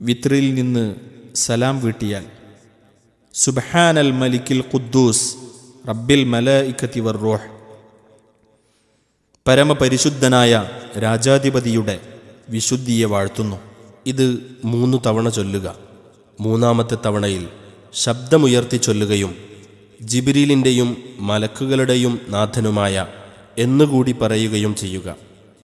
വിത്രിൽ നിന്ന് സലാം വീട്ടിയാൽ സുബ്ഹാനൽ മലിക്കിൽ ഖുദ്ദൂസ് റബ്ബിൽ മലഇക്കത്തി വർറോഹ് പരമപരിശുദ്ധനായ രാജാധിപതിയുടെ വിശുദ്ധിയെ വാഴ്ത്തുന്നു. ഇത് മൂന്നു തവണ ചൊല്ലുക. മൂന്നാമത്തെ തവണയിൽ ശബ്ദമുയർത്തി ചൊല്ലുകയും ജിബിരിലിന്റെയും മലക്കുകളുടെയും നാഥനുമായ എന്നുകൂടി പറയുകയും ചെയ്യുക.